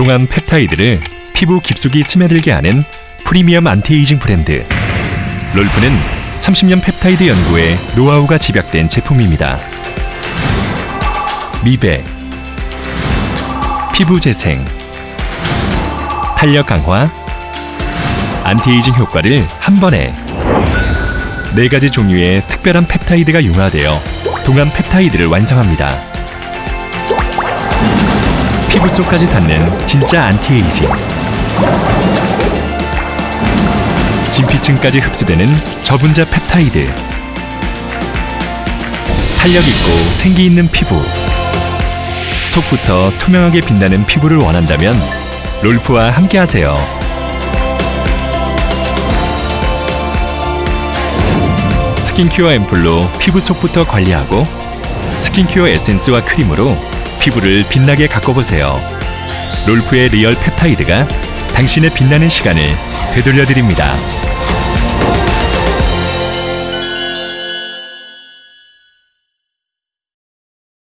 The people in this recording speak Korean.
동안 펩타이드를 피부 깊숙이 스며들게 하는 프리미엄 안티에이징 브랜드 롤프는 30년 펩타이드 연구에 노하우가 집약된 제품입니다. 미백, 피부 재생, 탄력 강화, 안티에이징 효과를 한 번에 네 가지 종류의 특별한 펩타이드가 융화되어 동안 펩타이드를 완성합니다. 피부 속까지 닿는 진짜 안티에이징. 진피층까지 흡수되는 저분자 펩타이드. 탄력 있고 생기 있는 피부. 속부터 투명하게 빛나는 피부를 원한다면 롤프와 함께하세요. 스킨큐어 앰플로 피부 속부터 관리하고 스킨큐어 에센스와 크림으로 피부를 빛나게 가꿔보세요. 롤프의 real 펩타이드가 당신의 빛나는 시간을 되돌려 드립니다.